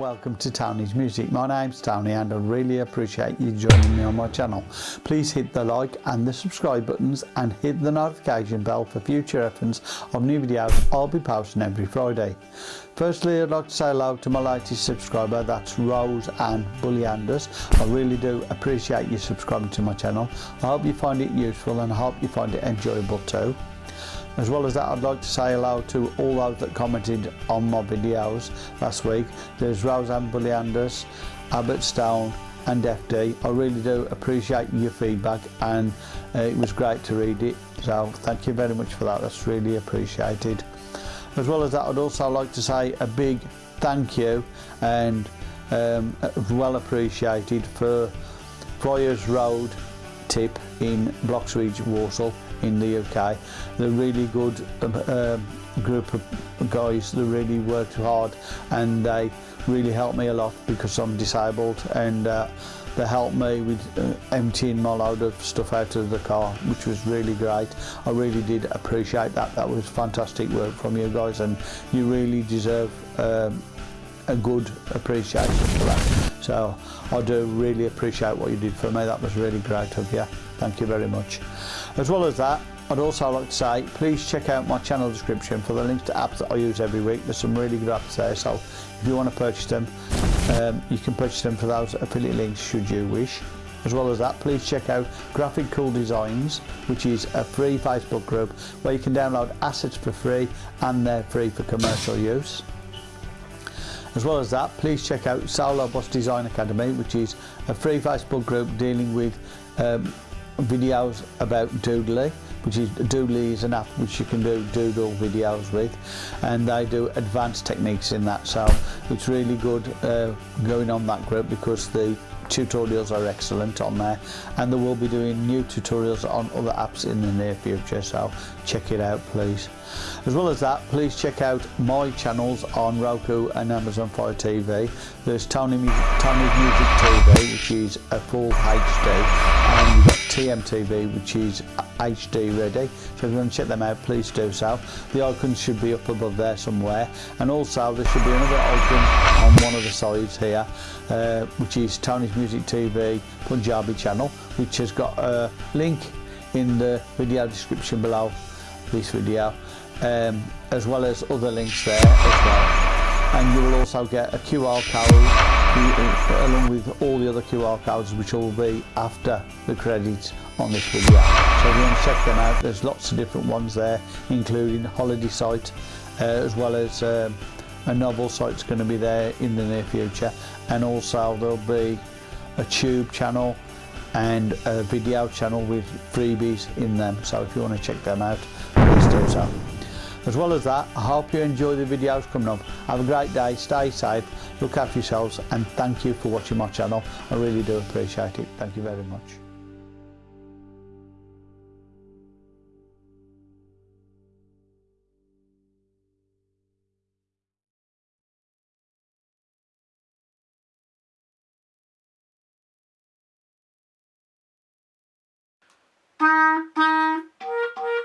And welcome to Tony's Music. My name's Tony and I really appreciate you joining me on my channel. Please hit the like and the subscribe buttons and hit the notification bell for future reference of new videos I'll be posting every Friday. Firstly I'd like to say hello to my latest subscriber that's Rose Ann Bullianders. I really do appreciate you subscribing to my channel. I hope you find it useful and I hope you find it enjoyable too. As well as that, I'd like to say hello to all those that commented on my videos last week. There's Roseanne Bullianders, Abbott Stone and FD. I really do appreciate your feedback and uh, it was great to read it. So thank you very much for that. That's really appreciated. As well as that, I'd also like to say a big thank you and um, well appreciated for Fryers Road tip in Bloxwich, Walsall in the UK. They're really good um, uh, group of guys that really worked hard and they really helped me a lot because I'm disabled and uh, they helped me with uh, emptying my load of stuff out of the car which was really great I really did appreciate that that was fantastic work from you guys and you really deserve um, a good appreciation for that so I do really appreciate what you did for me that was really great of you thank you very much as well as that, I'd also like to say, please check out my channel description for the links to apps that I use every week. There's some really good apps there, so if you want to purchase them, um, you can purchase them for those affiliate links should you wish. As well as that, please check out Graphic Cool Designs, which is a free Facebook group where you can download assets for free and they're free for commercial use. As well as that, please check out Solo Boss Design Academy, which is a free Facebook group dealing with um, videos about Doodly, which is Doodly is an app which you can do doodle videos with, and they do advanced techniques in that. So it's really good uh, going on that group because the tutorials are excellent on there and they will be doing new tutorials on other apps in the near future so check it out please. As well as that please check out my channels on Roku and Amazon Fire TV there's Tony Tony's Music TV which is a full HD and TMTV which is HD ready. So if you want to check them out please do so. The icons should be up above there somewhere. And also there should be another icon on one of the sides here uh, which is Tony's Music TV Punjabi channel which has got a link in the video description below this video um, as well as other links there as well and you will also get a QR code along with all the other QR codes which will be after the credits on this video. So if you want to check them out, there's lots of different ones there, including holiday site, uh, as well as um, a novel site's going to be there in the near future. And also there'll be a tube channel and a video channel with freebies in them. So if you want to check them out please do so. As well as that i hope you enjoy the videos coming up. Have a great day stay safe look after yourselves and thank you for watching my channel. I really do appreciate it. Thank you very much. Ha ha.